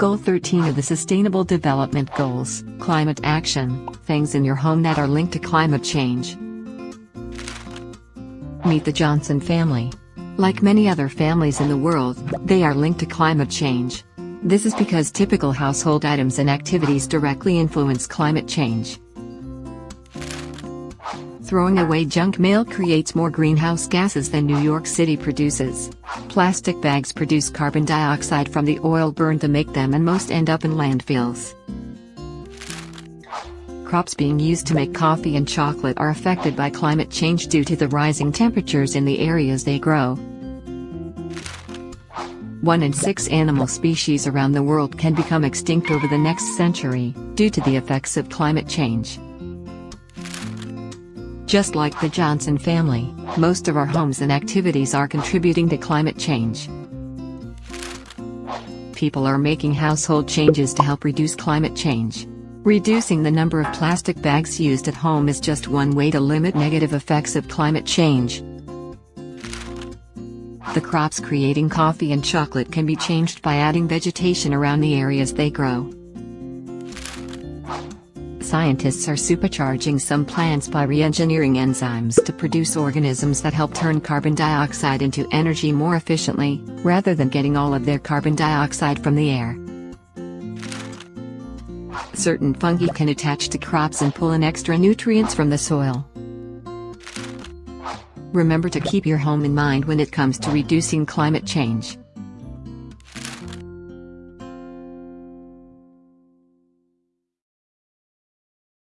Goal 13 of the Sustainable Development Goals Climate Action Things in your home that are linked to climate change. Meet the Johnson family. Like many other families in the world, they are linked to climate change. This is because typical household items and activities directly influence climate change. Throwing away junk mail creates more greenhouse gases than New York City produces. Plastic bags produce carbon dioxide from the oil burned to make them and most end up in landfills. Crops being used to make coffee and chocolate are affected by climate change due to the rising temperatures in the areas they grow. One in six animal species around the world can become extinct over the next century, due to the effects of climate change. Just like the Johnson family, most of our homes and activities are contributing to climate change. People are making household changes to help reduce climate change. Reducing the number of plastic bags used at home is just one way to limit negative effects of climate change. The crops creating coffee and chocolate can be changed by adding vegetation around the areas they grow scientists are supercharging some plants by re-engineering enzymes to produce organisms that help turn carbon dioxide into energy more efficiently, rather than getting all of their carbon dioxide from the air. Certain fungi can attach to crops and pull in extra nutrients from the soil. Remember to keep your home in mind when it comes to reducing climate change.